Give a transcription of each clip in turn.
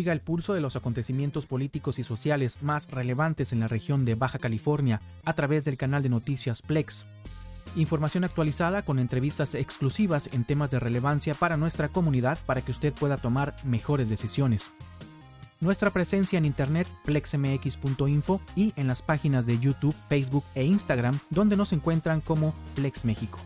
Siga el pulso de los acontecimientos políticos y sociales más relevantes en la región de Baja California a través del canal de noticias Plex. Información actualizada con entrevistas exclusivas en temas de relevancia para nuestra comunidad para que usted pueda tomar mejores decisiones. Nuestra presencia en internet plexmx.info y en las páginas de YouTube, Facebook e Instagram donde nos encuentran como Plex México.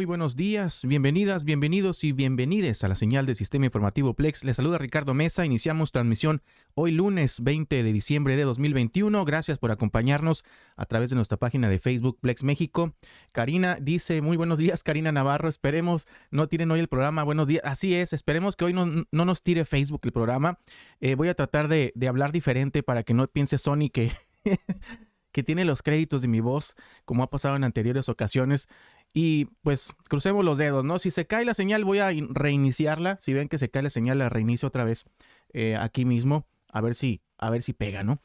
Muy buenos días, bienvenidas, bienvenidos y bienvenides a la señal del Sistema Informativo Plex. Les saluda Ricardo Mesa. Iniciamos transmisión hoy lunes 20 de diciembre de 2021. Gracias por acompañarnos a través de nuestra página de Facebook Plex México. Karina dice, muy buenos días, Karina Navarro. Esperemos no tiren hoy el programa. Buenos días. Así es, esperemos que hoy no, no nos tire Facebook el programa. Eh, voy a tratar de, de hablar diferente para que no piense Sony que... que tiene los créditos de mi voz, como ha pasado en anteriores ocasiones. Y pues crucemos los dedos, ¿no? Si se cae la señal, voy a reiniciarla. Si ven que se cae la señal, la reinicio otra vez eh, aquí mismo. A ver si, a ver si pega, ¿no?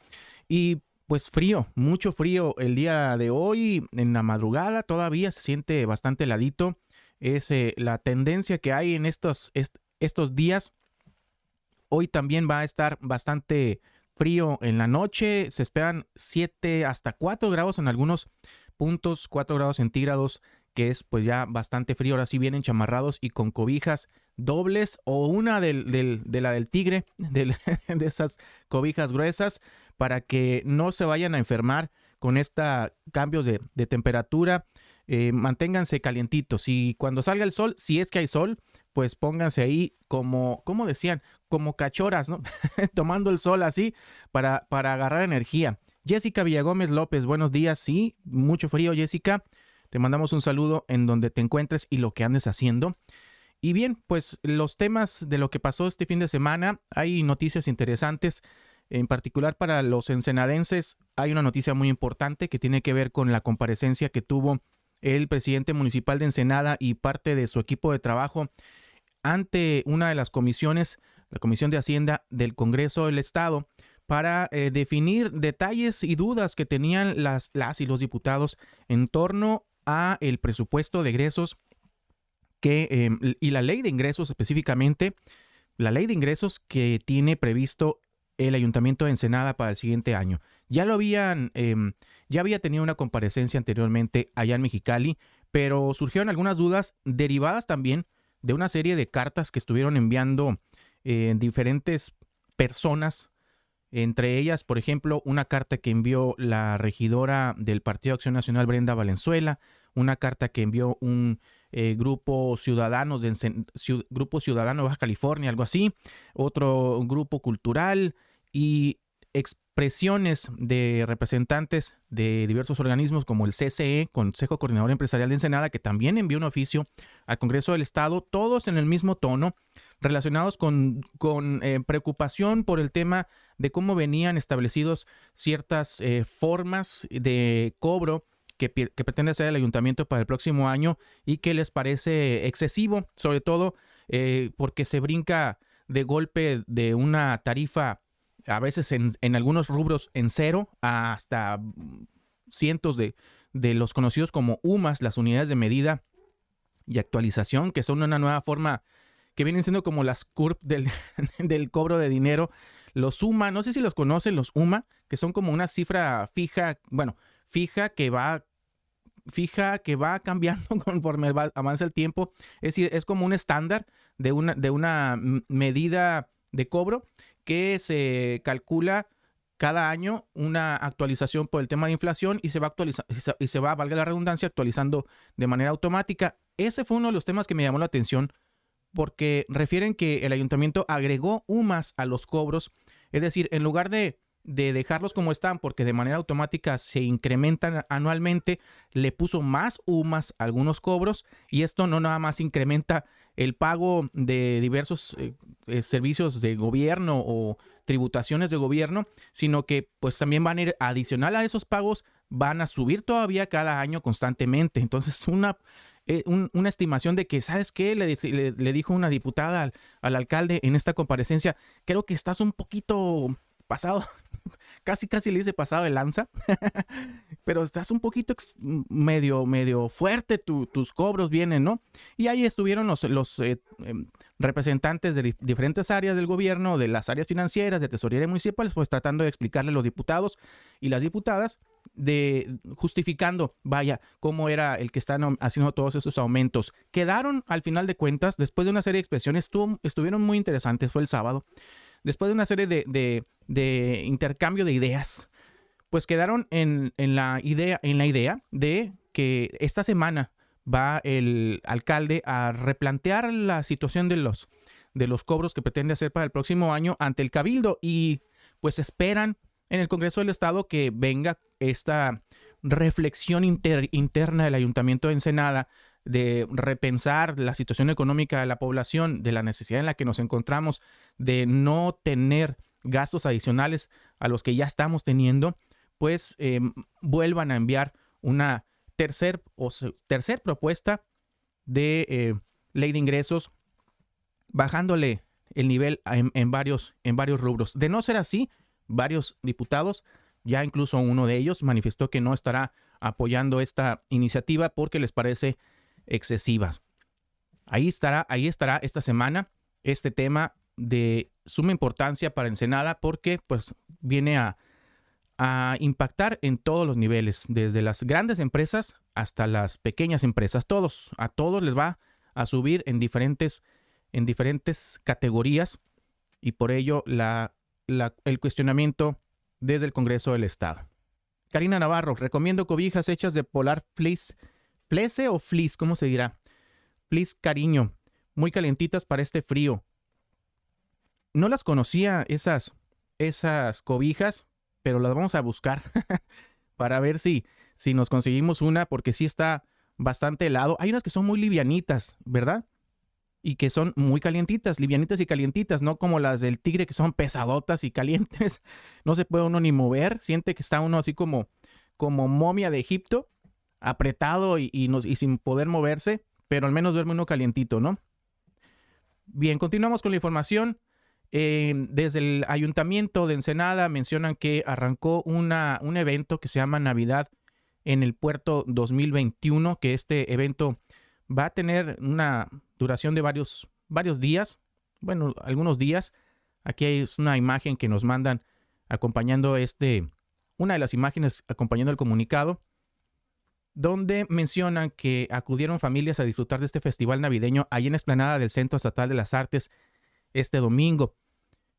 Y pues frío, mucho frío el día de hoy, en la madrugada todavía se siente bastante heladito. Es eh, la tendencia que hay en estos, estos días. Hoy también va a estar bastante frío en la noche. Se esperan 7 hasta 4 grados en algunos puntos, 4 grados centígrados que es pues ya bastante frío. Ahora sí vienen chamarrados y con cobijas dobles o una del, de la del tigre, de esas cobijas gruesas, para que no se vayan a enfermar con estos cambios de, temperatura. Eh, manténganse calientitos y cuando salga el sol, si es que hay sol, pues pónganse ahí como, como decían, como cachoras, ¿no? Tomando el sol así para, para agarrar energía. Jessica Villagómez López, buenos días. Sí, mucho frío, Jessica. Te mandamos un saludo en donde te encuentres y lo que andes haciendo. Y bien, pues los temas de lo que pasó este fin de semana, hay noticias interesantes. En particular para los ensenadenses hay una noticia muy importante que tiene que ver con la comparecencia que tuvo el presidente municipal de Ensenada y parte de su equipo de trabajo ante una de las comisiones, la Comisión de Hacienda del Congreso del Estado, para eh, definir detalles y dudas que tenían las, las y los diputados en torno a el presupuesto de egresos que, em, y la ley de ingresos específicamente, la ley de ingresos que tiene previsto el Ayuntamiento de Ensenada para el siguiente año. Ya lo habían, em, ya había tenido una comparecencia anteriormente allá en Mexicali, pero surgieron algunas dudas derivadas también de una serie de cartas que estuvieron enviando eh, diferentes personas, entre ellas, por ejemplo, una carta que envió la regidora del Partido Acción Nacional, Brenda Valenzuela, una carta que envió un eh, grupo ciudadano de grupo ciudadano de Baja California, algo así, otro grupo cultural y expresiones de representantes de diversos organismos como el CCE, Consejo Coordinador Empresarial de Ensenada, que también envió un oficio al Congreso del Estado, todos en el mismo tono, relacionados con, con eh, preocupación por el tema de cómo venían establecidos ciertas eh, formas de cobro que, pretende hacer el ayuntamiento para el próximo año y que les parece excesivo, sobre todo eh, porque se brinca de golpe de una tarifa a veces en, algunos rubros en cero hasta cientos de, de, los conocidos como UMAS, las unidades de medida y actualización, que son una nueva forma que vienen siendo como las CURP del, cobro de dinero. Los UMA, no sé si los conocen, los UMA, que son como una cifra fija, bueno, fija que va fija que va cambiando conforme avanza el tiempo. Es decir, es como un estándar de una, de una medida de cobro que se calcula cada año una actualización por el tema de inflación y se va actualizando y se va, valga la redundancia, actualizando de manera automática. Ese fue uno de los temas que me llamó la atención porque refieren que el ayuntamiento agregó UMAS a los cobros, es decir, en lugar de de dejarlos como están porque de manera automática se incrementan anualmente, le puso más UMAS algunos cobros y esto no nada más incrementa el pago de diversos eh, eh, servicios de gobierno o tributaciones de gobierno, sino que pues también van a ir adicional a esos pagos, van a subir todavía cada año constantemente. Entonces una, eh, una estimación de que, ¿sabes qué? Le, dijo una diputada al, al alcalde en esta comparecencia, creo que estás un poquito pasado, casi casi le dice pasado de lanza, pero estás un poquito medio, medio fuerte, tus cobros vienen, ¿no? Y ahí estuvieron los, los eh, em, representantes de diferentes áreas del gobierno, de las áreas financieras, de tesorería municipales, pues tratando de explicarle a los diputados y las diputadas de justificando, vaya, cómo era el que están haciendo todos esos aumentos. Quedaron, al final de cuentas, después de una serie de expresiones, estuvieron muy interesantes, fue el sábado, después de una serie de, intercambio de ideas, pues quedaron en, la idea, en la idea de que esta semana va el alcalde a replantear la situación de los, de los cobros que pretende hacer para el próximo año ante el cabildo y pues esperan en el Congreso del Estado que venga esta reflexión interna del Ayuntamiento de Ensenada de repensar la situación económica de la población, de la necesidad en la que nos encontramos, de no tener gastos adicionales a los que ya estamos teniendo, pues eh, vuelvan a enviar una tercer, o tercer propuesta de eh, ley de ingresos, bajándole el nivel en, varios, en varios rubros. De no ser así, varios diputados, ya incluso uno de ellos manifestó que no estará apoyando esta iniciativa porque les parece excesiva. Ahí estará, ahí estará esta semana este tema de suma importancia para Ensenada porque pues viene a, a impactar en todos los niveles, desde las grandes empresas hasta las pequeñas empresas. Todos, a todos les va a subir en diferentes, en diferentes categorías y por ello la el cuestionamiento desde el Congreso del Estado. Karina Navarro, recomiendo cobijas hechas de polar fleece, fleece o fleece, ¿cómo se dirá? Fleece cariño, muy calentitas para este frío. No las conocía esas, esas cobijas, pero las vamos a buscar para ver si, si nos conseguimos una, porque sí está bastante helado. Hay unas que son muy livianitas, ¿verdad? Y que son muy calientitas, livianitas y calientitas, no como las del tigre que son pesadotas y calientes. No se puede uno ni mover, siente que está uno así como, como momia de Egipto, apretado y, y, sin poder moverse, pero al menos duerme uno calientito, ¿no? Bien, continuamos con la información. Eh, desde el ayuntamiento de Ensenada mencionan que arrancó una, un evento que se llama Navidad en el puerto 2021, que este evento va a tener una duración de varios, varios días, bueno, algunos días. Aquí es una imagen que nos mandan acompañando este, una de las imágenes acompañando el comunicado, donde mencionan que acudieron familias a disfrutar de este festival navideño ahí en la explanada del Centro Estatal de las Artes este domingo.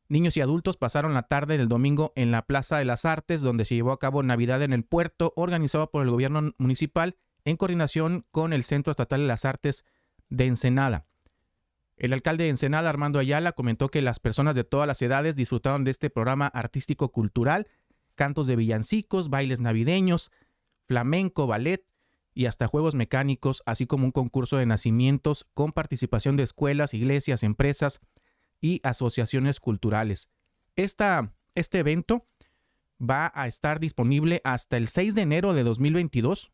Niños y adultos pasaron la tarde del domingo en la Plaza de las Artes, donde se llevó a cabo Navidad en el puerto, organizado por el gobierno municipal en coordinación con el Centro Estatal de las Artes de Ensenada. El alcalde de Ensenada, Armando Ayala, comentó que las personas de todas las edades disfrutaron de este programa artístico-cultural, cantos de villancicos, bailes navideños, flamenco, ballet y hasta juegos mecánicos, así como un concurso de nacimientos con participación de escuelas, iglesias, empresas y asociaciones culturales. Este evento va a estar disponible hasta el 6 de enero de 2022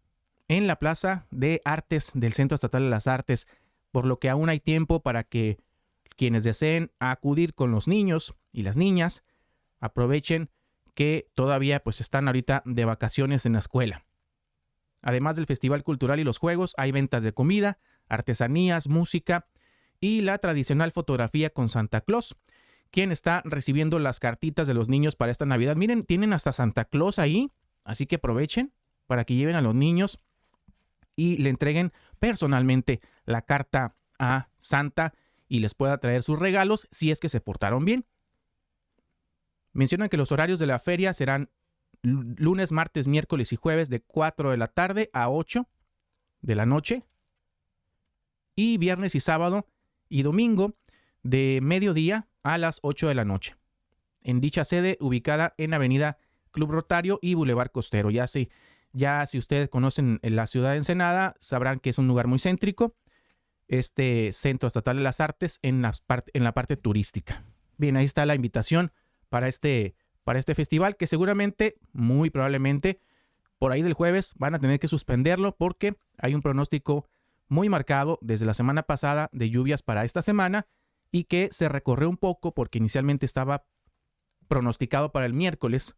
en la Plaza de Artes del Centro Estatal de las Artes, por lo que aún hay tiempo para que quienes deseen acudir con los niños y las niñas aprovechen que todavía pues están ahorita de vacaciones en la escuela. Además del Festival Cultural y los Juegos, hay ventas de comida, artesanías, música y la tradicional fotografía con Santa Claus, quien está recibiendo las cartitas de los niños para esta Navidad. Miren, tienen hasta Santa Claus ahí, así que aprovechen para que lleven a los niños y le entreguen personalmente la carta a Santa y les pueda traer sus regalos si es que se portaron bien. Mencionan que los horarios de la feria serán lunes, martes, miércoles y jueves de 4 de la tarde a 8 de la noche y viernes y sábado y domingo de mediodía a las 8 de la noche. En dicha sede ubicada en Avenida Club Rotario y Boulevard Costero. Ya se ya si ustedes conocen la ciudad de Ensenada, sabrán que es un lugar muy céntrico, este Centro Estatal de las Artes en la, en la parte turística. Bien, ahí está la invitación para este, para este festival que seguramente, muy probablemente, por ahí del jueves van a tener que suspenderlo porque hay un pronóstico muy marcado desde la semana pasada de lluvias para esta semana y que se recorrió un poco porque inicialmente estaba pronosticado para el miércoles,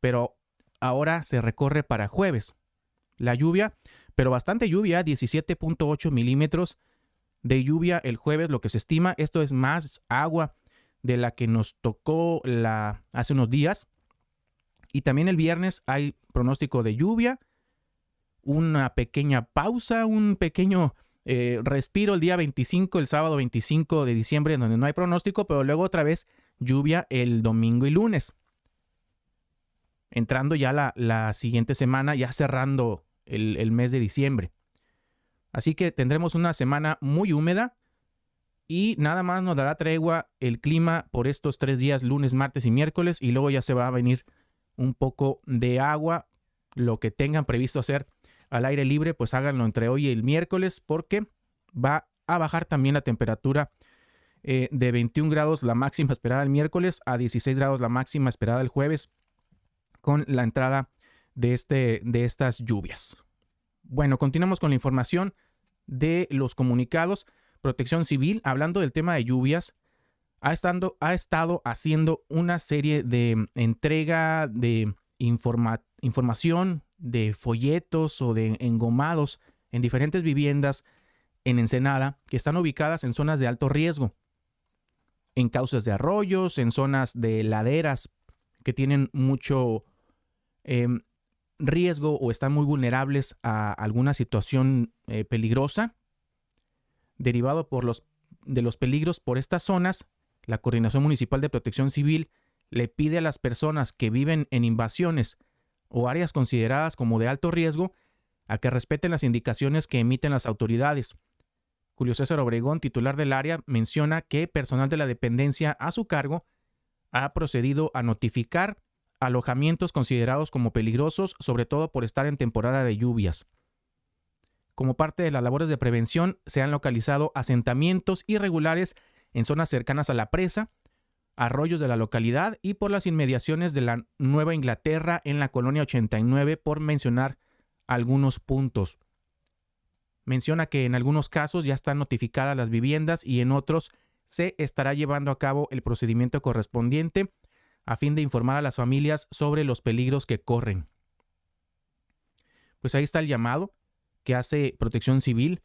pero ahora se recorre para jueves. La lluvia, pero bastante lluvia, 17.8 milímetros de lluvia el jueves, lo que se estima. Esto es más agua de la que nos tocó la, hace unos días. Y también el viernes hay pronóstico de lluvia, una pequeña pausa, un pequeño eh, respiro el día 25, el sábado 25 de diciembre, donde no hay pronóstico, pero luego otra vez lluvia el domingo y lunes. Entrando ya la, siguiente semana, ya cerrando el, el mes de diciembre. Así que tendremos una semana muy húmeda y nada más nos dará tregua el clima por estos tres días, lunes, martes y miércoles, y luego ya se va a venir un poco de agua, lo que tengan previsto hacer al aire libre, pues háganlo entre hoy y el miércoles porque va a bajar también la temperatura eh, de 21 grados la máxima esperada el miércoles a 16 grados la máxima esperada el jueves con la entrada de, este, de estas lluvias. Bueno, continuamos con la información de los comunicados. Protección Civil, hablando del tema de lluvias, ha, estando, ha estado haciendo una serie de entrega de información de folletos o de engomados en diferentes viviendas en Ensenada que están ubicadas en zonas de alto riesgo, en cauces de arroyos, en zonas de laderas que tienen mucho em, riesgo o están muy vulnerables a alguna situación eh, peligrosa. Derivado por los, de los peligros por estas zonas, la Coordinación Municipal de Protección Civil le pide a las personas que viven en invasiones o áreas consideradas como de alto riesgo a que respeten las indicaciones que emiten las autoridades. Julio César Obregón, titular del área, menciona que personal de la dependencia a su cargo ha procedido a notificar alojamientos considerados como peligrosos, sobre todo por estar en temporada de lluvias. Como parte de las labores de prevención, se han localizado asentamientos irregulares en zonas cercanas a la presa, arroyos de la localidad y por las inmediaciones de la Nueva Inglaterra en la colonia 89, por mencionar algunos puntos. Menciona que en algunos casos ya están notificadas las viviendas y en otros se estará llevando a cabo el procedimiento correspondiente a fin de informar a las familias sobre los peligros que corren. Pues ahí está el llamado que hace Protección Civil.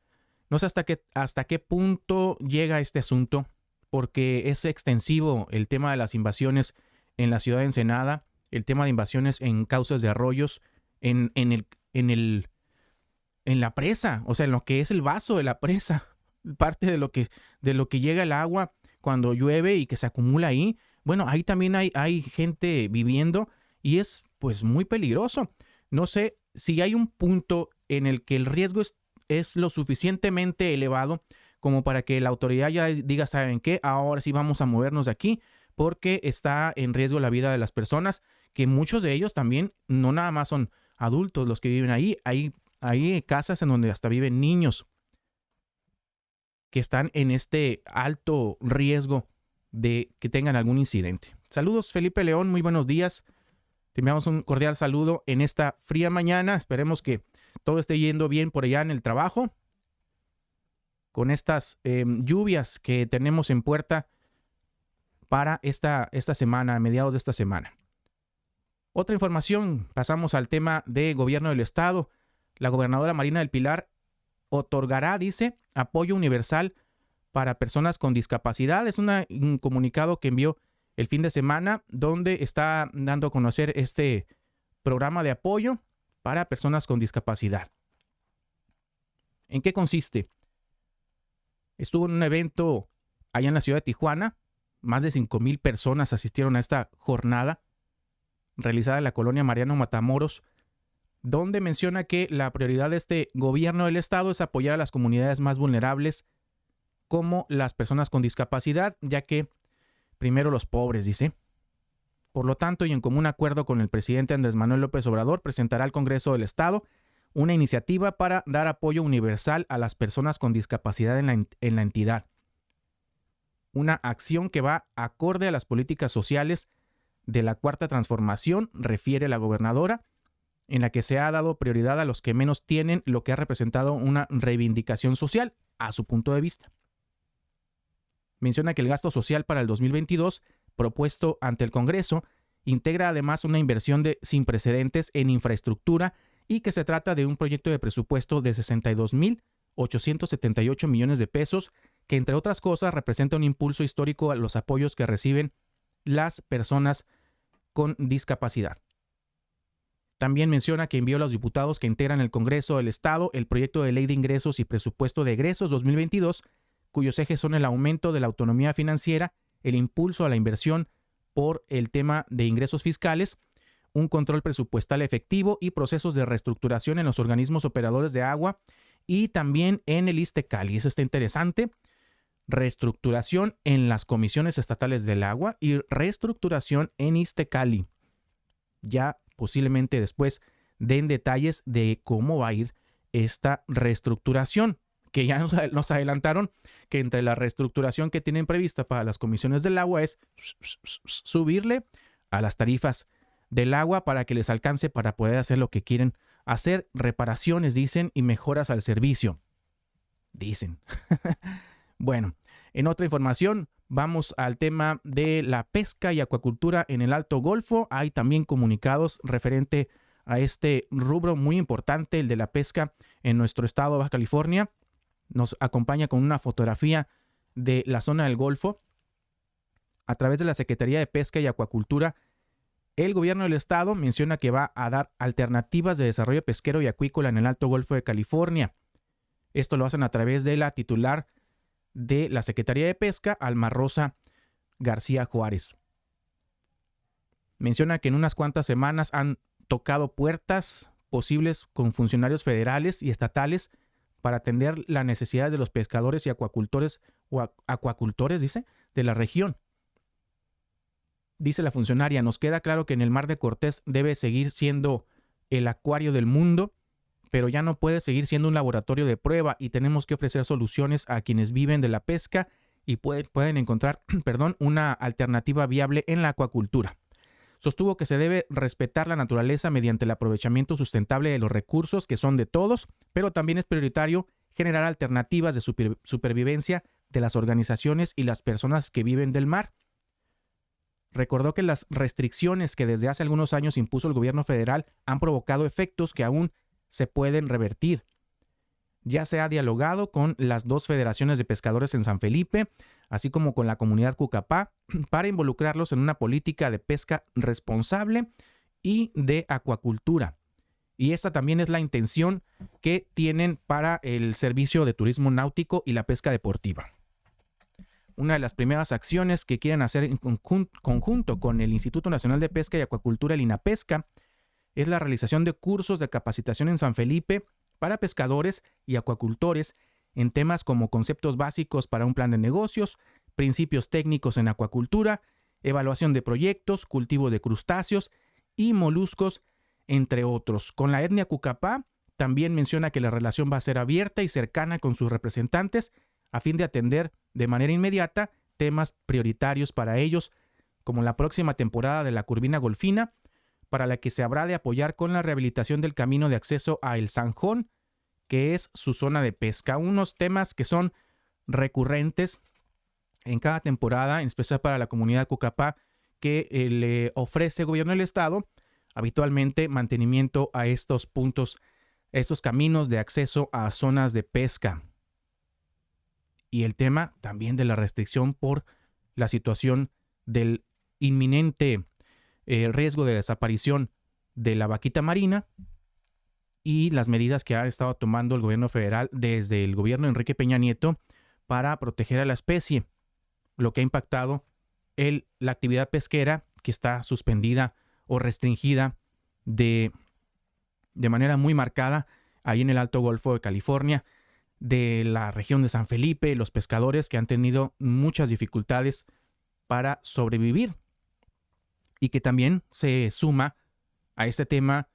No sé hasta qué, hasta qué punto llega este asunto, porque es extensivo el tema de las invasiones en la ciudad de Ensenada, el tema de invasiones en causas de arroyos, en, en, el, en, el, en la presa, o sea, en lo que es el vaso de la presa, parte de lo que, de lo que llega el agua cuando llueve y que se acumula ahí. Bueno, ahí también hay, hay gente viviendo y es pues muy peligroso. No sé si hay un punto en el que el riesgo es, es lo suficientemente elevado como para que la autoridad ya diga, ¿saben qué? Ahora sí vamos a movernos de aquí porque está en riesgo la vida de las personas, que muchos de ellos también no nada más son adultos los que viven ahí, hay, hay casas en donde hasta viven niños que están en este alto riesgo de que tengan algún incidente. Saludos Felipe León, muy buenos días. Te enviamos un cordial saludo en esta fría mañana. Esperemos que todo esté yendo bien por allá en el trabajo con estas em, lluvias que tenemos en puerta para esta, esta semana, a mediados de esta semana. Otra información, pasamos al tema de gobierno del estado. La gobernadora Marina del Pilar otorgará, dice, apoyo universal para personas con discapacidad. Es un comunicado que envió el fin de semana donde está dando a conocer este programa de apoyo para personas con discapacidad. ¿En qué consiste? Estuvo en un evento allá en la ciudad de Tijuana. Más de 5 mil personas asistieron a esta jornada realizada en la colonia Mariano Matamoros, donde menciona que la prioridad de este gobierno del estado es apoyar a las comunidades más vulnerables como las personas con discapacidad, ya que primero los pobres, dice. Por lo tanto, y en común acuerdo con el presidente Andrés Manuel López Obrador, presentará al Congreso del Estado una iniciativa para dar apoyo universal a las personas con discapacidad en la, entidad. Una acción que va acorde a las políticas sociales de la cuarta transformación, refiere la gobernadora, en la que se ha dado prioridad a los que menos tienen, lo que ha representado una reivindicación social a su punto de vista. Menciona que el gasto social para el 2022 propuesto ante el Congreso integra además una inversión de sin precedentes en infraestructura y que se trata de un proyecto de presupuesto de 62.878 millones de pesos que entre otras cosas representa un impulso histórico a los apoyos que reciben las personas con discapacidad. También menciona que envió a los diputados que integran el Congreso del Estado el proyecto de ley de ingresos y presupuesto de egresos 2022, cuyos ejes son el aumento de la autonomía financiera, el impulso a la inversión por el tema de ingresos fiscales, un control presupuestal efectivo y procesos de reestructuración en los organismos operadores de agua y también en el ISTECALI. Eso está interesante reestructuración en las comisiones estatales del agua y reestructuración en Istecali. Ya posiblemente después den detalles de cómo va a ir esta reestructuración, que ya nos, adelantaron que entre la reestructuración que tienen prevista para las comisiones del agua es subirle a las tarifas del agua para que les alcance para poder hacer lo que quieren hacer, reparaciones, dicen, y mejoras al servicio. Dicen. Bueno, en otra información, vamos al tema de la pesca y acuacultura en el Alto Golfo. Hay también comunicados referente a este rubro muy importante, el de la pesca en nuestro estado de Baja California. Nos acompaña con una fotografía de la zona del Golfo. A través de la Secretaría de Pesca y Acuacultura, el gobierno del estado menciona que va a dar alternativas de desarrollo pesquero y acuícola en el Alto Golfo de California. Esto lo hacen a través de la titular de la Secretaría de Pesca, Alma Rosa García Juárez. Menciona que en unas cuantas semanas han tocado puertas posibles con funcionarios federales y estatales para atender las necesidades de los pescadores y acuacultores o acuacultores, dice, de la región. Dice la funcionaria, nos queda claro que en el mar de Cortés debe seguir siendo el acuario del mundo pero ya no puede seguir siendo un laboratorio de prueba y tenemos que ofrecer soluciones a quienes viven de la pesca y pueden encontrar perdón, una alternativa viable en la acuacultura. Sostuvo que se debe respetar la naturaleza mediante el aprovechamiento sustentable de los recursos que son de todos, pero también es prioritario generar alternativas de supervivencia de las organizaciones y las personas que viven del mar. Recordó que las restricciones que desde hace algunos años impuso el gobierno federal han provocado efectos que aún se pueden revertir. Ya se ha dialogado con las dos federaciones de pescadores en San Felipe, así como con la comunidad Cucapá, para involucrarlos en una política de pesca responsable y de acuacultura. Y esta también es la intención que tienen para el servicio de turismo náutico y la pesca deportiva. Una de las primeras acciones que quieren hacer en conjunto con el Instituto Nacional de Pesca y Acuacultura, el INAPESCA, es la realización de cursos de capacitación en San Felipe para pescadores y acuacultores en temas como conceptos básicos para un plan de negocios, principios técnicos en acuacultura, evaluación de proyectos, cultivo de crustáceos y moluscos, entre otros. Con la etnia Cucapá también menciona que la relación va a ser abierta y cercana con sus representantes a fin de atender de manera inmediata temas prioritarios para ellos, como la próxima temporada de la Curvina Golfina, para la que se habrá de apoyar con la rehabilitación del camino de acceso a El Sanjón, que es su zona de pesca. Unos temas que son recurrentes en cada temporada, en especial para la comunidad Cucapá, que eh, le ofrece el gobierno del estado habitualmente mantenimiento a estos puntos, estos caminos de acceso a zonas de pesca. Y el tema también de la restricción por la situación del inminente el riesgo de desaparición de la vaquita marina y las medidas que ha estado tomando el gobierno federal desde el gobierno de Enrique Peña Nieto para proteger a la especie, lo que ha impactado el, la actividad pesquera que está suspendida o restringida de, de manera muy marcada ahí en el Alto Golfo de California, de la región de San Felipe, los pescadores que han tenido muchas dificultades para sobrevivir y que también se suma a este tema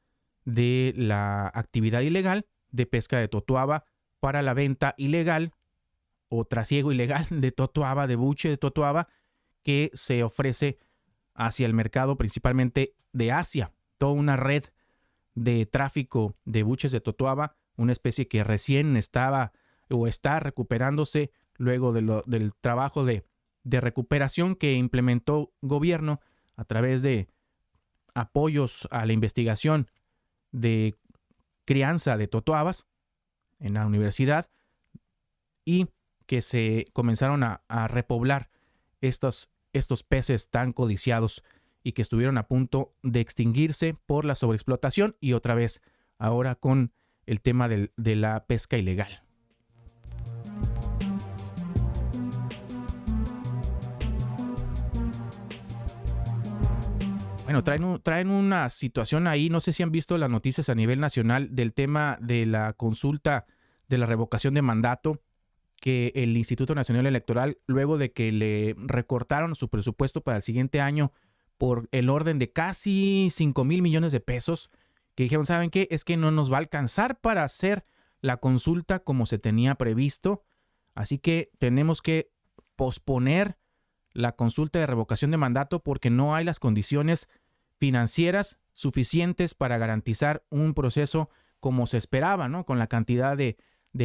de la actividad ilegal de pesca de totuaba para la venta ilegal o trasiego ilegal de totuaba, de buche de totuaba, que se ofrece hacia el mercado principalmente de Asia. Toda una red de tráfico de buches de totuaba, una especie que recién estaba o está recuperándose luego del trabajo de de recuperación que implementó gobierno a través de apoyos a la investigación de crianza de totoabas en la universidad y que se comenzaron a, repoblar estos, estos peces tan codiciados y que estuvieron a punto de extinguirse por la sobreexplotación y otra vez ahora con el tema de la pesca ilegal. Bueno, traen, traen una situación ahí, no sé si han visto las noticias a nivel nacional del tema de la consulta de la revocación de mandato que el Instituto Nacional Electoral, luego de que le recortaron su presupuesto para el siguiente año por el orden de casi 5 mil millones de pesos, que dijeron, ¿saben qué? Es que no nos va a alcanzar para hacer la consulta como se tenía previsto, así que tenemos que posponer la consulta de revocación de mandato porque no hay las condiciones financieras suficientes para garantizar un proceso como se esperaba, ¿no? Con la cantidad de,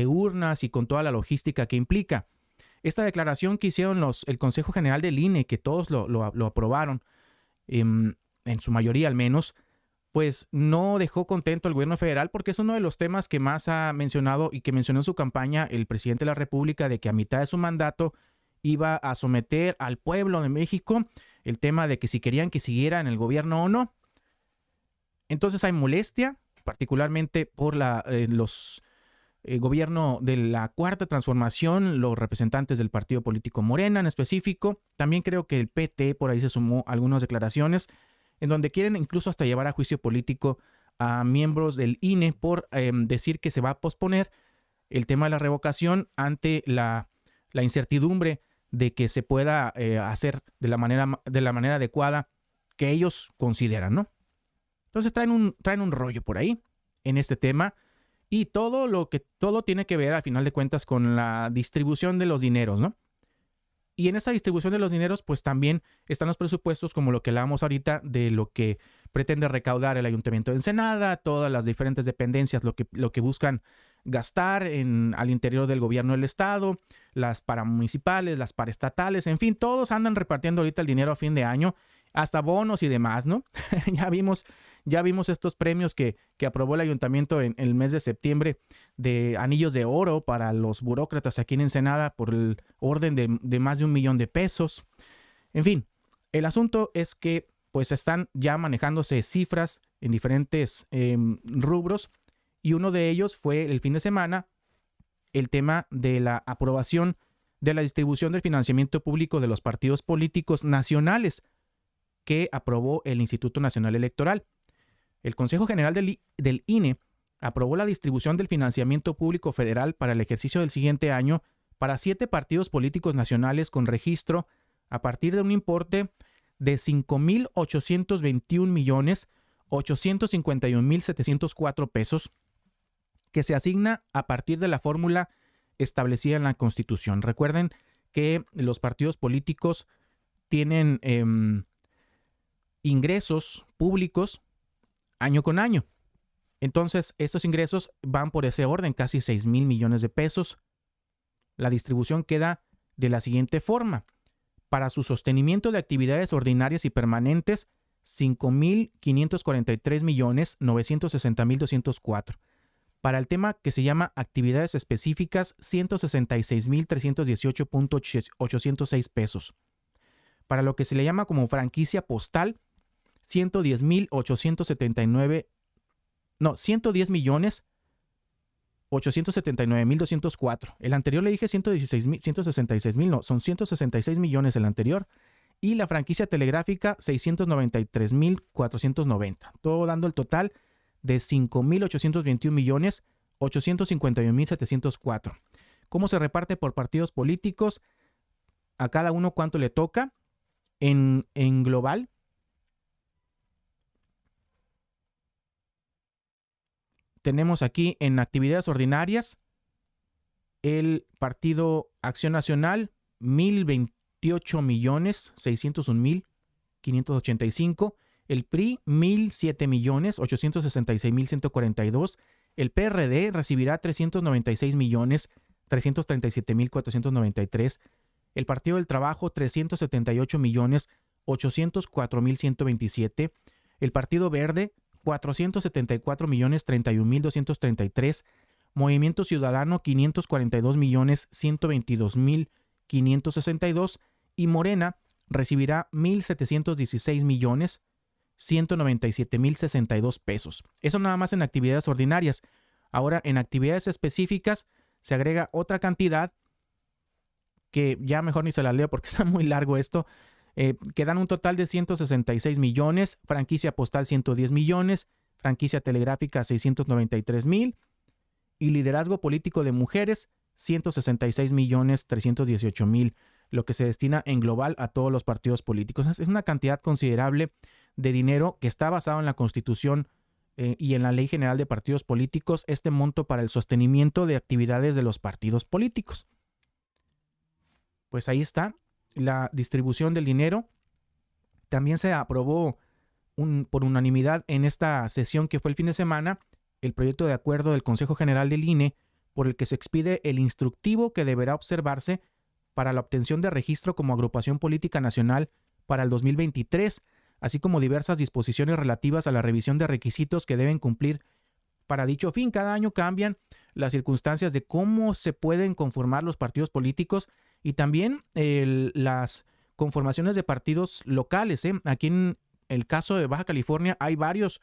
urnas y con toda la logística que implica. Esta declaración que hicieron los, el Consejo General del INE, que todos lo, aprobaron, em, en su mayoría al menos, pues no dejó contento al gobierno federal porque es uno de los temas que más ha mencionado y que mencionó en su campaña el presidente de la República de que a mitad de su mandato iba a someter al pueblo de México el tema de que si querían que siguiera en el gobierno o no. Entonces hay molestia, particularmente por la, eh, los eh, gobierno de la cuarta transformación, los representantes del partido político Morena en específico. También creo que el PT por ahí se sumó algunas declaraciones en donde quieren incluso hasta llevar a juicio político a miembros del INE por em, decir que se va a posponer el tema de la revocación ante la, la incertidumbre de que se pueda eh, hacer de la, manera, de la manera adecuada que ellos consideran, ¿no? Entonces traen un, traen un rollo por ahí en este tema y todo lo que todo tiene que ver al final de cuentas con la distribución de los dineros, ¿no? Y en esa distribución de los dineros, pues también están los presupuestos, como lo que hablábamos ahorita, de lo que pretende recaudar el Ayuntamiento de Ensenada, todas las diferentes dependencias, lo que, lo que buscan gastar en, al interior del gobierno del estado, las paramunicipales, las paraestatales, en fin, todos andan repartiendo ahorita el dinero a fin de año, hasta bonos y demás, ¿no? ya vimos, ya vimos estos premios que, que aprobó el ayuntamiento en, el mes de septiembre de anillos de oro para los burócratas aquí en Ensenada por el orden de, más de un millón de pesos. En fin, el asunto es que pues están ya manejándose cifras en diferentes em, rubros y uno de ellos fue el fin de semana el tema de la aprobación de la distribución del financiamiento público de los partidos políticos nacionales que aprobó el Instituto Nacional Electoral. El Consejo General del, del INE aprobó la distribución del financiamiento público federal para el ejercicio del siguiente año para siete partidos políticos nacionales con registro a partir de un importe de 5.821 millones 851.704 pesos que se asigna a partir de la fórmula establecida en la Constitución. Recuerden que los partidos políticos tienen em, ingresos públicos año con año. Entonces, estos ingresos van por ese orden, casi 6 mil millones de pesos. La distribución queda de la siguiente forma. Para su sostenimiento de actividades ordinarias y permanentes, 5.543 para el tema que se llama actividades específicas, 166.318.806 pesos. Para lo que se le llama como franquicia postal, 110.879, no, 110 millones 879.204. El anterior le dije 116 166 mil, no, son 166 millones el anterior. Y la franquicia telegráfica 693.490. Todo dando el total de 5.821 millones 851.704. ¿Cómo se reparte por partidos políticos? A cada uno cuánto le toca. En, en global, tenemos aquí en actividades ordinarias el Partido Acción Nacional, 1.028 millones 601 mil 585 el PRI 1.007 millones 866 mil 142, el PRD recibirá 396 millones 337 mil 493, el Partido del Trabajo 378 millones 804 mil 127, el Partido Verde 474 millones 31 mil 233, Movimiento Ciudadano 542 millones 122 mil 562 y Morena recibirá 1.716 millones 197 mil 62 pesos. Eso nada más en actividades ordinarias. Ahora, en actividades específicas se agrega otra cantidad que ya mejor ni se la leo porque está muy largo esto, eh, que dan un total de 166 millones, franquicia postal 110 millones, franquicia telegráfica 693 mil y liderazgo político de mujeres 166 millones 318 mil, lo que se destina en global a todos los partidos políticos. Es una cantidad considerable de dinero que está basado en la Constitución eh, y en la Ley General de Partidos Políticos, este monto para el sostenimiento de actividades de los partidos políticos pues ahí está la distribución del dinero. También se aprobó por unanimidad en esta sesión que fue el fin de semana el proyecto de acuerdo del Consejo General del INE por el que se expide el instructivo que deberá observarse para la obtención de registro como agrupación política nacional para el 2023, así como diversas disposiciones relativas a la revisión de requisitos que deben cumplir para dicho fin. Cada año cambian las circunstancias de cómo se pueden conformar los partidos políticos y también las conformaciones de partidos locales. ¿eh? Aquí en el caso de Baja California hay varios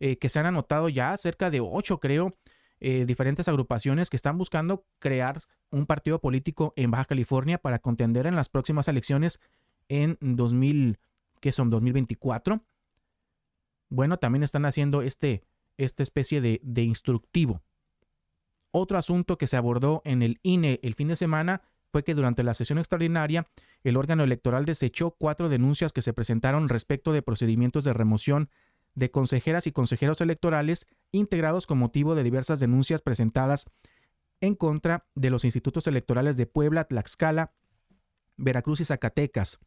eh, que se han anotado ya, cerca de ocho creo, eh, diferentes agrupaciones que están buscando crear un partido político en Baja California para contender en las próximas elecciones en 2000, que son 2024. Bueno, también están haciendo este, esta especie de, de instructivo. Otro asunto que se abordó en el INE el fin de semana fue que durante la sesión extraordinaria el órgano electoral desechó cuatro denuncias que se presentaron respecto de procedimientos de remoción de consejeras y consejeros electorales integrados con motivo de diversas denuncias presentadas en contra de los institutos electorales de Puebla, Tlaxcala, Veracruz y Zacatecas.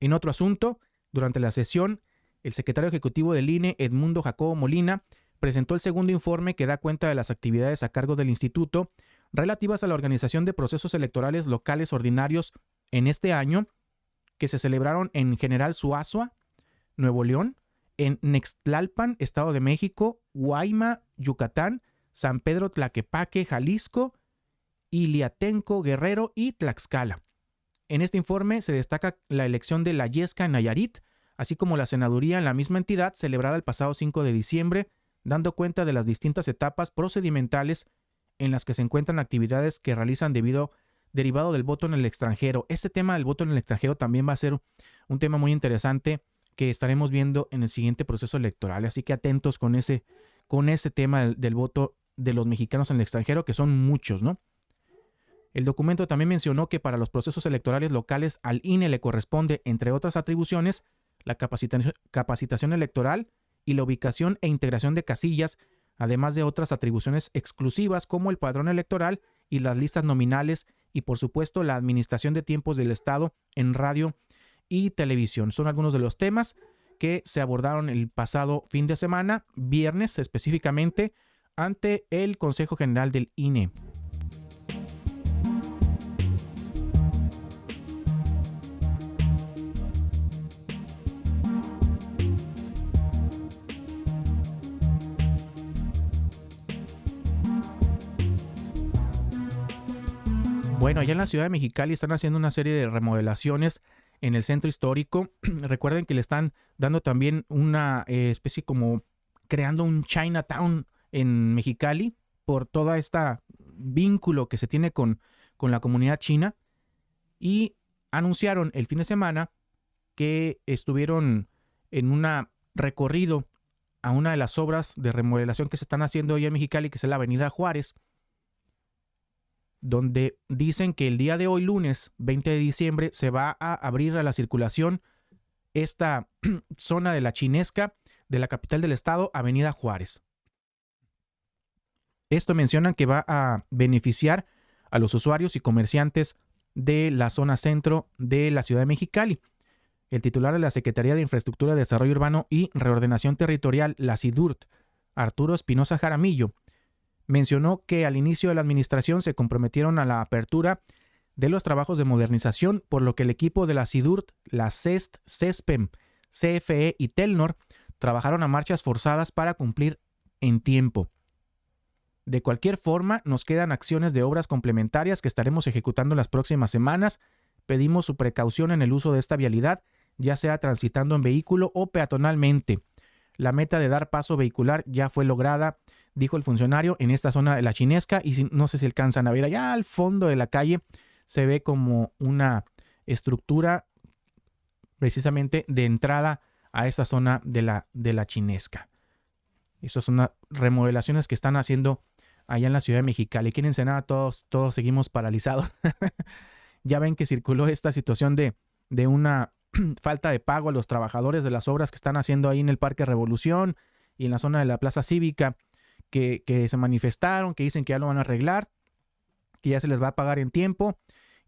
En otro asunto, durante la sesión, el secretario ejecutivo del INE, Edmundo Jacobo Molina, presentó el segundo informe que da cuenta de las actividades a cargo del instituto relativas a la organización de procesos electorales locales ordinarios en este año, que se celebraron en General Suazua, Nuevo León, en Nextlalpan, Estado de México, Guayma, Yucatán, San Pedro Tlaquepaque, Jalisco, Iliatenco, Guerrero y Tlaxcala. En este informe se destaca la elección de la Yesca en Nayarit, así como la senaduría en la misma entidad celebrada el pasado 5 de diciembre, dando cuenta de las distintas etapas procedimentales en las que se encuentran actividades que realizan debido derivado del voto en el extranjero. Este tema del voto en el extranjero también va a ser un tema muy interesante que estaremos viendo en el siguiente proceso electoral. Así que atentos con ese, con ese tema del, del voto de los mexicanos en el extranjero, que son muchos, ¿no? El documento también mencionó que para los procesos electorales locales al INE le corresponde, entre otras atribuciones, la capacitación, electoral y la ubicación e integración de casillas además de otras atribuciones exclusivas como el padrón electoral y las listas nominales y por supuesto la administración de tiempos del Estado en radio y televisión. Son algunos de los temas que se abordaron el pasado fin de semana, viernes específicamente, ante el Consejo General del INE. Bueno, allá en la ciudad de Mexicali están haciendo una serie de remodelaciones en el centro histórico. Recuerden que le están dando también una eh, especie como creando un Chinatown en Mexicali por toda esta vínculo que se tiene con, con la comunidad china. Y anunciaron el fin de semana que estuvieron en un recorrido a una de las obras de remodelación que se están haciendo hoy en Mexicali, que es la Avenida Juárez donde dicen que el día de hoy, lunes 20 de diciembre, se va a abrir a la circulación esta zona de la chinesca de la capital del estado, Avenida Juárez. Esto mencionan que va a beneficiar a los usuarios y comerciantes de la zona centro de la ciudad de Mexicali. El titular de la Secretaría de Infraestructura, Desarrollo Urbano y Reordenación Territorial, la SIDURT, Arturo Espinosa Jaramillo, mencionó que al inicio de la administración se comprometieron a la apertura de los trabajos de modernización, por lo que el equipo de la SIDURT, la CEST, CESPEM, CFE y Telnor trabajaron a marchas forzadas para cumplir en tiempo. De cualquier forma, nos quedan acciones de obras complementarias que estaremos ejecutando en las próximas semanas. Pedimos su precaución en el uso de esta vialidad, ya sea transitando en vehículo o peatonalmente. La meta de dar paso vehicular ya fue lograda, dijo el funcionario, en esta zona de la chinesca y no sé si alcanzan a ver allá al fondo de la calle se ve como una estructura precisamente de entrada a esta zona de la, de la chinesca. Esas son las remodelaciones que están haciendo allá en la ciudad de Mexicali. Aquí en todos, todos seguimos paralizados. ya ven que circuló esta situación de, de una falta de pago a los trabajadores de las obras que están haciendo ahí en el Parque Revolución y en la zona de la Plaza Cívica, que, se manifestaron, que dicen que ya lo van a arreglar, que ya se les va a pagar en tiempo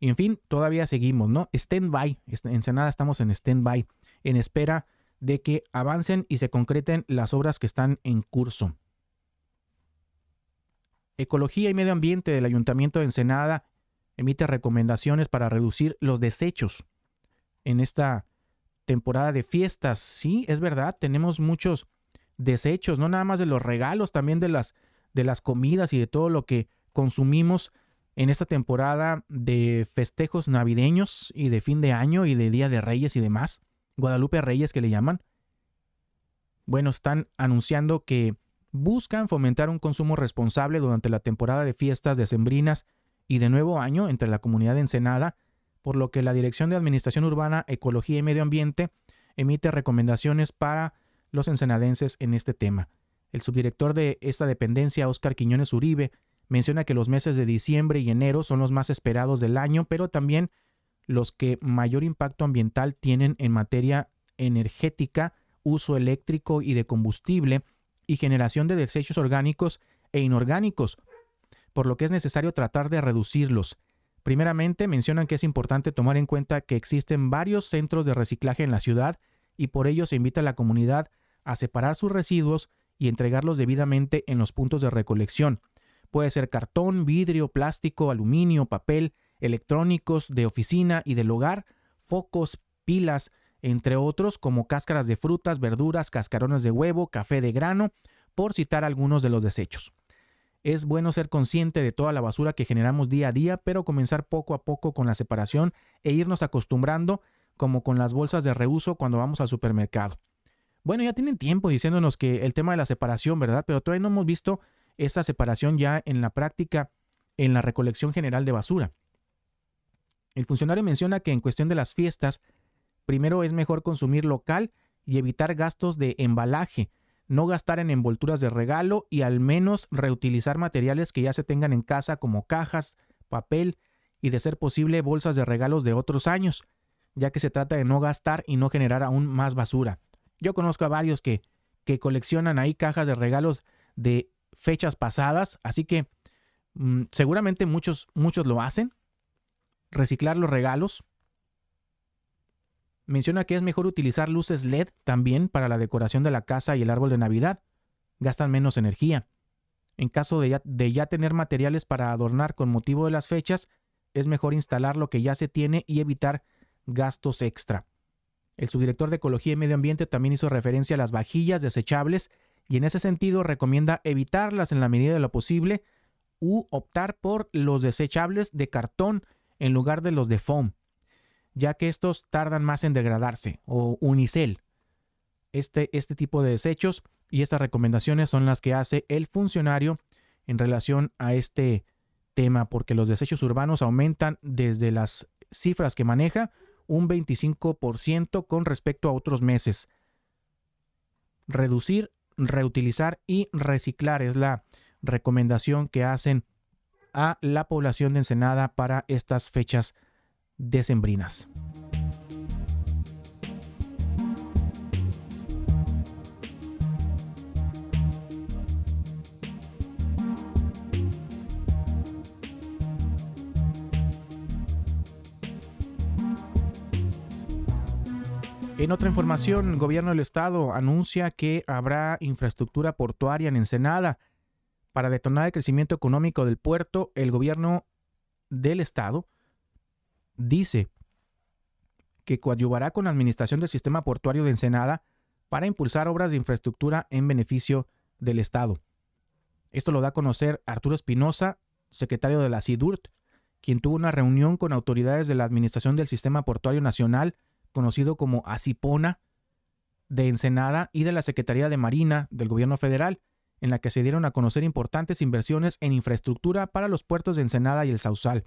y en fin, todavía seguimos, ¿no? Stand-by. En Senada estamos en stand-by, en espera de que avancen y se concreten las obras que están en curso. Ecología y Medio Ambiente del Ayuntamiento de Ensenada emite recomendaciones para reducir los desechos en esta temporada de fiestas. Sí, es verdad, tenemos muchos desechos, no nada más de los regalos, también de las, de las comidas y de todo lo que consumimos en esta temporada de festejos navideños y de fin de año y de Día de Reyes y demás, Guadalupe Reyes que le llaman, bueno, están anunciando que buscan fomentar un consumo responsable durante la temporada de fiestas decembrinas y de nuevo año entre la comunidad de Ensenada, por lo que la Dirección de Administración Urbana, Ecología y Medio Ambiente emite recomendaciones para los ensenadenses en este tema. El subdirector de esta dependencia, Óscar Quiñones Uribe, Menciona que los meses de diciembre y enero son los más esperados del año, pero también los que mayor impacto ambiental tienen en materia energética, uso eléctrico y de combustible y generación de desechos orgánicos e inorgánicos, por lo que es necesario tratar de reducirlos. Primeramente, mencionan que es importante tomar en cuenta que existen varios centros de reciclaje en la ciudad y por ello se invita a la comunidad a separar sus residuos y entregarlos debidamente en los puntos de recolección. Puede ser cartón, vidrio, plástico, aluminio, papel, electrónicos de oficina y del hogar, focos, pilas, entre otros como cáscaras de frutas, verduras, cascarones de huevo, café de grano, por citar algunos de los desechos. Es bueno ser consciente de toda la basura que generamos día a día, pero comenzar poco a poco con la separación e irnos acostumbrando como con las bolsas de reuso cuando vamos al supermercado. Bueno, ya tienen tiempo diciéndonos que el tema de la separación, ¿verdad? Pero todavía no hemos visto esta separación ya en la práctica en la recolección general de basura. El funcionario menciona que en cuestión de las fiestas, primero es mejor consumir local y evitar gastos de embalaje, no gastar en envolturas de regalo y al menos reutilizar materiales que ya se tengan en casa como cajas, papel y de ser posible bolsas de regalos de otros años, ya que se trata de no gastar y no generar aún más basura. Yo conozco a varios que, que coleccionan ahí cajas de regalos de fechas pasadas, así que mm, seguramente muchos, muchos lo hacen. Reciclar los regalos. Menciona que es mejor utilizar luces LED también para la decoración de la casa y el árbol de Navidad. Gastan menos energía. En caso de ya, de ya tener materiales para adornar con motivo de las fechas, es mejor instalar lo que ya se tiene y evitar gastos extra. El subdirector de Ecología y Medio Ambiente también hizo referencia a las vajillas desechables y en ese sentido recomienda evitarlas en la medida de lo posible u optar por los desechables de cartón en lugar de los de foam, ya que estos tardan más en degradarse, o unicel. Este, este tipo de desechos y estas recomendaciones son las que hace el funcionario en relación a este tema, porque los desechos urbanos aumentan desde las cifras que maneja un 25% con respecto a otros meses. Reducir reutilizar y reciclar. Es la recomendación que hacen a la población de Ensenada para estas fechas decembrinas. En otra información, el gobierno del estado anuncia que habrá infraestructura portuaria en Ensenada. Para detonar el crecimiento económico del puerto, el gobierno del estado dice que coadyuvará con la administración del sistema portuario de Ensenada para impulsar obras de infraestructura en beneficio del Estado. Esto lo da a conocer Arturo Espinosa, secretario de la CIDURT, quien tuvo una reunión con autoridades de la Administración del Sistema Portuario Nacional, conocido como ACIPONA, de Ensenada y de la Secretaría de Marina del Gobierno Federal, en la que se dieron a conocer importantes inversiones en infraestructura para los puertos de Ensenada y el Sausal.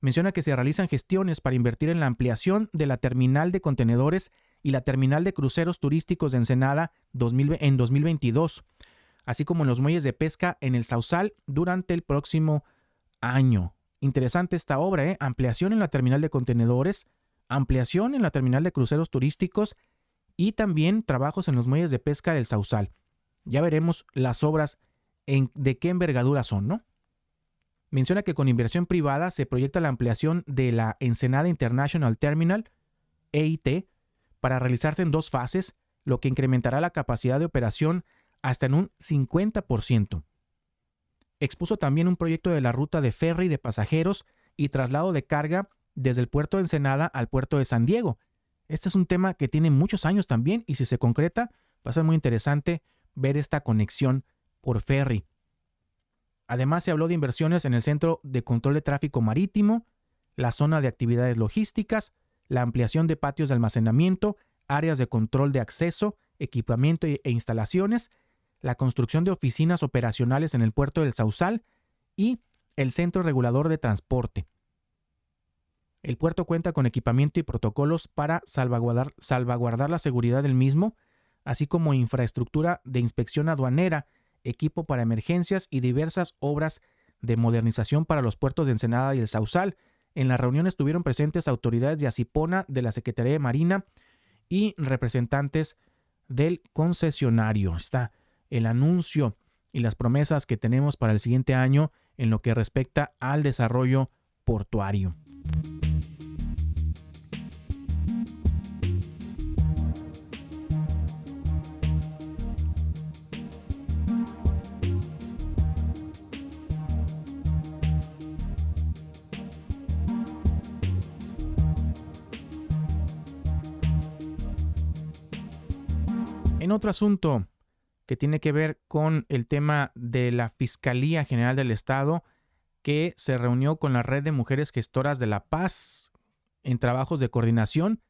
Menciona que se realizan gestiones para invertir en la ampliación de la terminal de contenedores y la terminal de cruceros turísticos de Ensenada en 2022, así como en los muelles de pesca en el Sausal durante el próximo año. Interesante esta obra, ¿eh? ampliación en la terminal de contenedores, ampliación en la terminal de cruceros turísticos y también trabajos en los muelles de pesca del Sausal. Ya veremos las obras en, de qué envergadura son, ¿no? Menciona que con inversión privada se proyecta la ampliación de la Ensenada International Terminal, EIT, para realizarse en dos fases, lo que incrementará la capacidad de operación hasta en un 50%. Expuso también un proyecto de la ruta de ferry de pasajeros y traslado de carga desde el puerto de Ensenada al puerto de San Diego. Este es un tema que tiene muchos años también y si se concreta va a ser muy interesante ver esta conexión por ferry. Además, se habló de inversiones en el Centro de Control de Tráfico Marítimo, la zona de actividades logísticas, la ampliación de patios de almacenamiento, áreas de control de acceso, equipamiento e instalaciones, la construcción de oficinas operacionales en el puerto del Sausal y el Centro Regulador de Transporte. El puerto cuenta con equipamiento y protocolos para salvaguardar, la seguridad del mismo, así como infraestructura de inspección aduanera, equipo para emergencias y diversas obras de modernización para los puertos de Ensenada y el Sausal. En la reunión estuvieron presentes autoridades de Acipona, de la Secretaría de Marina y representantes del concesionario. Está el anuncio y las promesas que tenemos para el siguiente año en lo que respecta al desarrollo portuario. Otro asunto que tiene que ver con el tema de la Fiscalía General del Estado, que se reunió con la red de mujeres gestoras de la paz en trabajos de coordinación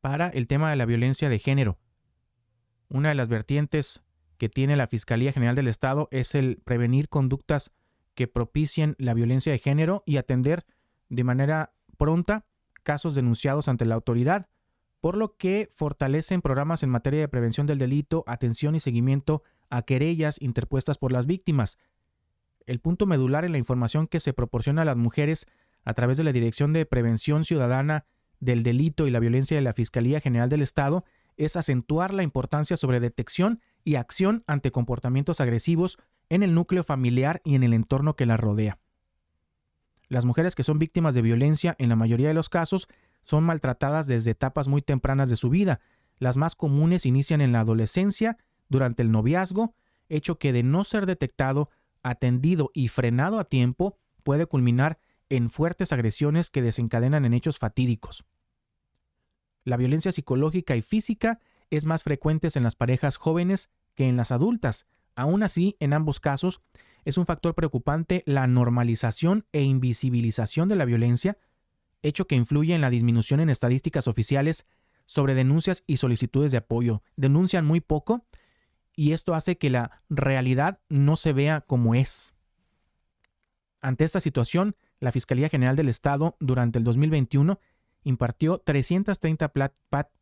para el tema de la violencia de género. Una de las vertientes que tiene la Fiscalía General del Estado es el prevenir conductas que propicien la violencia de género y atender de manera pronta casos denunciados ante la autoridad por lo que fortalecen programas en materia de prevención del delito, atención y seguimiento a querellas interpuestas por las víctimas. El punto medular en la información que se proporciona a las mujeres a través de la Dirección de Prevención Ciudadana del Delito y la Violencia de la Fiscalía General del Estado es acentuar la importancia sobre detección y acción ante comportamientos agresivos en el núcleo familiar y en el entorno que la rodea. Las mujeres que son víctimas de violencia en la mayoría de los casos son maltratadas desde etapas muy tempranas de su vida. Las más comunes inician en la adolescencia, durante el noviazgo, hecho que de no ser detectado, atendido y frenado a tiempo, puede culminar en fuertes agresiones que desencadenan en hechos fatídicos. La violencia psicológica y física es más frecuente en las parejas jóvenes que en las adultas. Aún así, en ambos casos, es un factor preocupante la normalización e invisibilización de la violencia, hecho que influye en la disminución en estadísticas oficiales sobre denuncias y solicitudes de apoyo. Denuncian muy poco y esto hace que la realidad no se vea como es. Ante esta situación, la Fiscalía General del Estado durante el 2021 impartió 330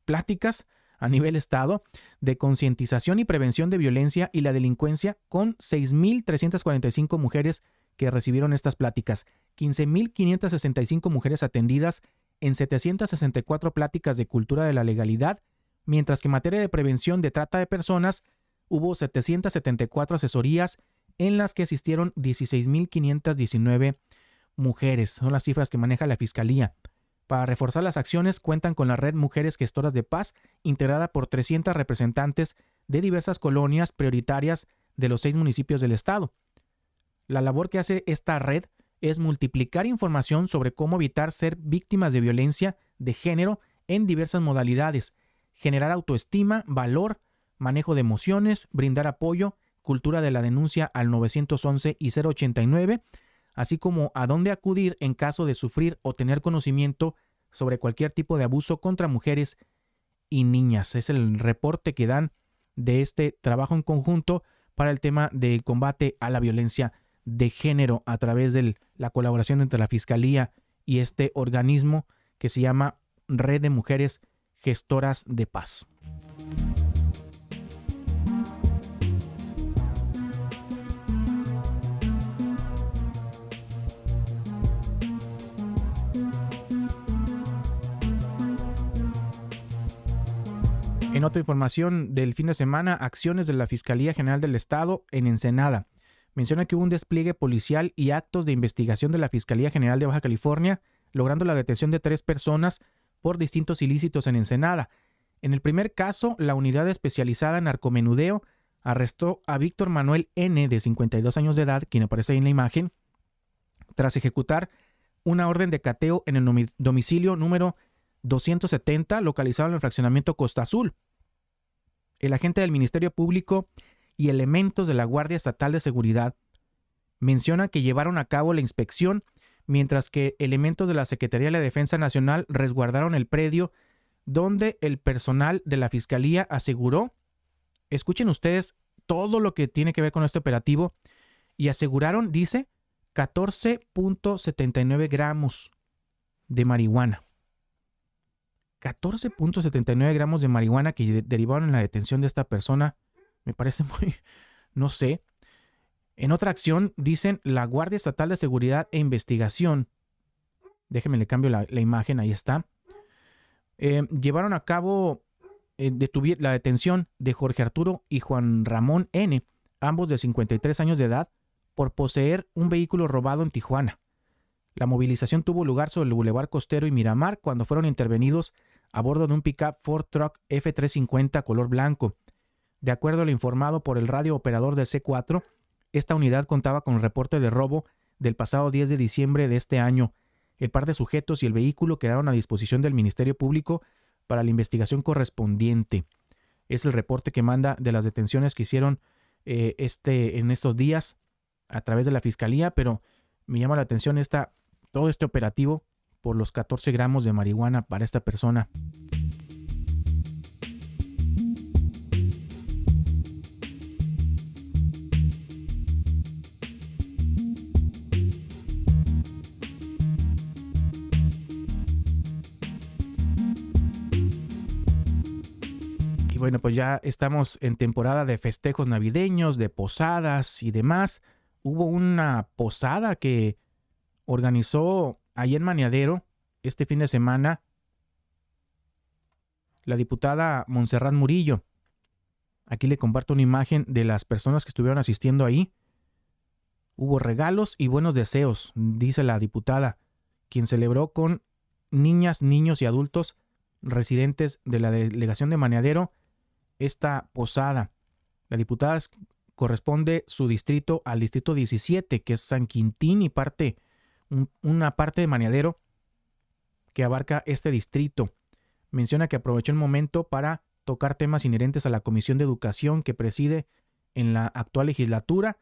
pláticas a nivel Estado de concientización y prevención de violencia y la delincuencia con 6.345 mujeres que recibieron estas pláticas, 15.565 mujeres atendidas en 764 pláticas de cultura de la legalidad, mientras que en materia de prevención de trata de personas hubo 774 asesorías en las que asistieron 16.519 mujeres. Son las cifras que maneja la Fiscalía. Para reforzar las acciones cuentan con la red Mujeres Gestoras de Paz, integrada por 300 representantes de diversas colonias prioritarias de los seis municipios del estado. La labor que hace esta red es multiplicar información sobre cómo evitar ser víctimas de violencia de género en diversas modalidades, generar autoestima, valor, manejo de emociones, brindar apoyo, cultura de la denuncia al 911 y 089, así como a dónde acudir en caso de sufrir o tener conocimiento sobre cualquier tipo de abuso contra mujeres y niñas. Es el reporte que dan de este trabajo en conjunto para el tema del combate a la violencia de género a través de la colaboración entre la Fiscalía y este organismo que se llama Red de Mujeres Gestoras de Paz. En otra información del fin de semana, acciones de la Fiscalía General del Estado en Ensenada. Menciona que hubo un despliegue policial y actos de investigación de la Fiscalía General de Baja California, logrando la detención de tres personas por distintos ilícitos en Ensenada. En el primer caso, la unidad especializada en narcomenudeo arrestó a Víctor Manuel N., de 52 años de edad, quien aparece ahí en la imagen, tras ejecutar una orden de cateo en el domicilio número 270, localizado en el fraccionamiento Costa Azul. El agente del Ministerio Público y elementos de la Guardia Estatal de Seguridad mencionan que llevaron a cabo la inspección mientras que elementos de la Secretaría de la Defensa Nacional resguardaron el predio donde el personal de la Fiscalía aseguró, escuchen ustedes todo lo que tiene que ver con este operativo, y aseguraron, dice, 14.79 gramos de marihuana. 14.79 gramos de marihuana que derivaron en la detención de esta persona. Me parece muy, no sé. En otra acción, dicen la Guardia Estatal de Seguridad e Investigación. Déjenme le cambio la, imagen, ahí está. Eh, llevaron a cabo eh, la detención de Jorge Arturo y Juan Ramón N., ambos de 53 años de edad, por poseer un vehículo robado en Tijuana. La movilización tuvo lugar sobre el Boulevard Costero y Miramar cuando fueron intervenidos a bordo de un pickup Ford Truck F350 color blanco. De acuerdo a lo informado por el radio operador de C4, esta unidad contaba con reporte de robo del pasado 10 de diciembre de este año. El par de sujetos y el vehículo quedaron a disposición del Ministerio Público para la investigación correspondiente. Es el reporte que manda de las detenciones que hicieron eh, este, en estos días a través de la Fiscalía, pero me llama la atención esta, todo este operativo por los 14 gramos de marihuana para esta persona. Bueno, pues ya estamos en temporada de festejos navideños, de posadas y demás. Hubo una posada que organizó Ahí en Maniadero, este fin de semana, la diputada Montserrat Murillo, aquí le comparto una imagen de las personas que estuvieron asistiendo ahí. Hubo regalos y buenos deseos, dice la diputada, quien celebró con niñas, niños y adultos residentes de la delegación de Maniadero esta posada. La diputada corresponde su distrito al distrito 17, que es San Quintín y parte una parte de Maniadero que abarca este distrito. Menciona que aprovechó el momento para tocar temas inherentes a la Comisión de Educación que preside en la actual legislatura.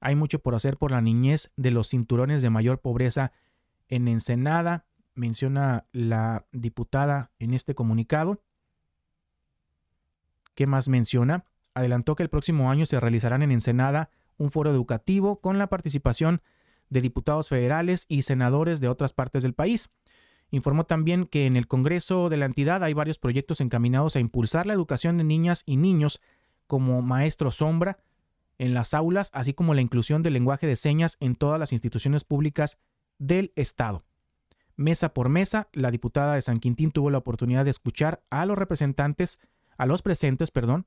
Hay mucho por hacer por la niñez de los cinturones de mayor pobreza en Ensenada, menciona la diputada en este comunicado. ¿Qué más menciona? Adelantó que el próximo año se realizarán en Ensenada un foro educativo con la participación de diputados federales y senadores de otras partes del país. Informó también que en el Congreso de la entidad hay varios proyectos encaminados a impulsar la educación de niñas y niños como maestro sombra en las aulas, así como la inclusión del lenguaje de señas en todas las instituciones públicas del Estado. Mesa por mesa, la diputada de San Quintín tuvo la oportunidad de escuchar a los representantes, a los presentes, perdón,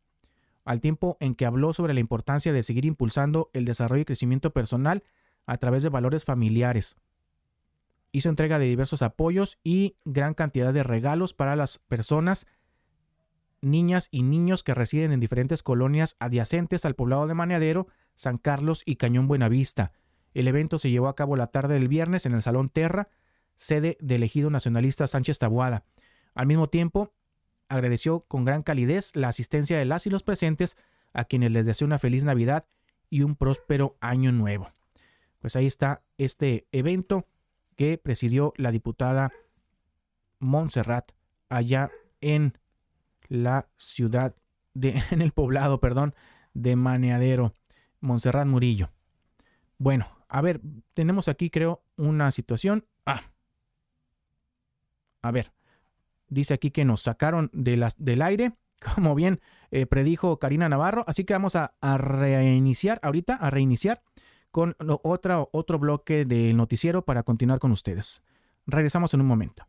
al tiempo en que habló sobre la importancia de seguir impulsando el desarrollo y crecimiento personal a través de valores familiares. Hizo entrega de diversos apoyos y gran cantidad de regalos para las personas, niñas y niños que residen en diferentes colonias adyacentes al poblado de Maneadero, San Carlos y Cañón Buenavista. El evento se llevó a cabo la tarde del viernes en el Salón Terra, sede del ejido nacionalista Sánchez Tabuada. Al mismo tiempo, agradeció con gran calidez la asistencia de las y los presentes, a quienes les deseó una feliz Navidad y un próspero año nuevo. Pues ahí está este evento que presidió la diputada Montserrat allá en la ciudad de, en el poblado, perdón, de Maneadero, Montserrat Murillo. Bueno, a ver, tenemos aquí creo una situación. Ah, a ver, dice aquí que nos sacaron de las, del aire, como bien eh, predijo Karina Navarro, así que vamos a, reiniciar ahorita, a reiniciar con otra, otro bloque del noticiero para continuar con ustedes. Regresamos en un momento.